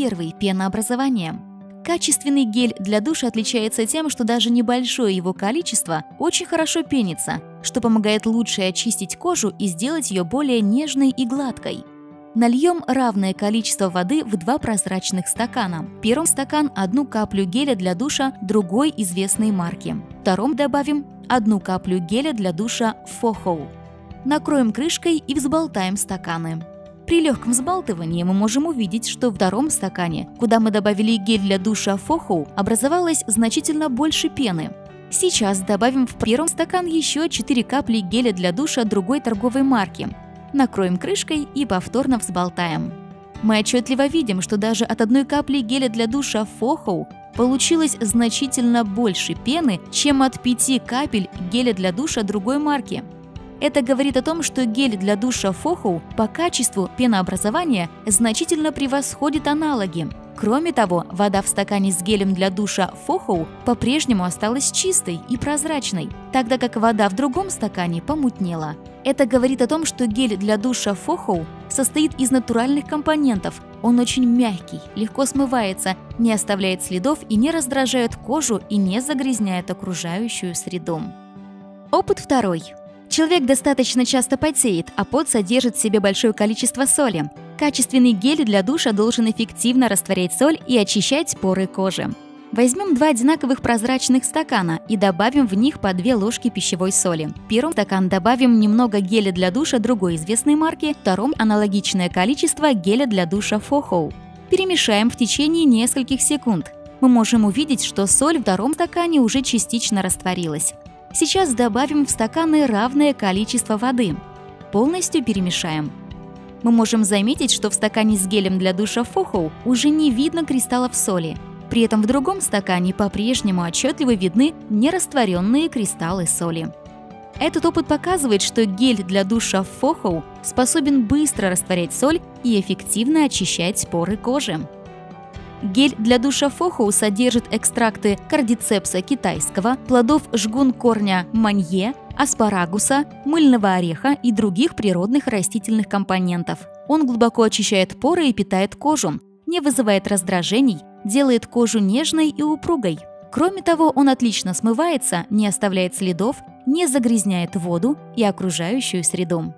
Первый – пенообразование. Качественный гель для душа отличается тем, что даже небольшое его количество очень хорошо пенится, что помогает лучше очистить кожу и сделать ее более нежной и гладкой. Нальем равное количество воды в два прозрачных стакана. В первом стакан одну каплю геля для душа другой известной марки. В втором добавим одну каплю геля для душа Фохоу. Накроем крышкой и взболтаем стаканы. При легком взбалтывании мы можем увидеть, что в втором стакане, куда мы добавили гель для душа Фохоу, образовалось значительно больше пены. Сейчас добавим в первом стакан еще 4 капли геля для душа другой торговой марки. Накроем крышкой и повторно взболтаем. Мы отчетливо видим, что даже от одной капли геля для душа Фохоу получилось значительно больше пены, чем от 5 капель геля для душа другой марки. Это говорит о том, что гель для душа Фохоу по качеству пенообразования значительно превосходит аналоги. Кроме того, вода в стакане с гелем для душа Фохоу по-прежнему осталась чистой и прозрачной, тогда как вода в другом стакане помутнела. Это говорит о том, что гель для душа Фохоу состоит из натуральных компонентов. Он очень мягкий, легко смывается, не оставляет следов и не раздражает кожу и не загрязняет окружающую среду. Опыт второй. Человек достаточно часто потеет, а пот содержит в себе большое количество соли. Качественный гель для душа должен эффективно растворять соль и очищать поры кожи. Возьмем два одинаковых прозрачных стакана и добавим в них по две ложки пищевой соли. В первом стакан добавим немного геля для душа другой известной марки, в втором аналогичное количество геля для душа Фохоу. Перемешаем в течение нескольких секунд. Мы можем увидеть, что соль в втором стакане уже частично растворилась. Сейчас добавим в стаканы равное количество воды. Полностью перемешаем. Мы можем заметить, что в стакане с гелем для душа Фохоу уже не видно кристаллов соли. При этом в другом стакане по-прежнему отчетливо видны нерастворенные кристаллы соли. Этот опыт показывает, что гель для душа Фохоу способен быстро растворять соль и эффективно очищать поры кожи. Гель для душа Фохоу содержит экстракты кардицепса китайского, плодов жгун корня манье, аспарагуса, мыльного ореха и других природных растительных компонентов. Он глубоко очищает поры и питает кожу, не вызывает раздражений, делает кожу нежной и упругой. Кроме того, он отлично смывается, не оставляет следов, не загрязняет воду и окружающую среду.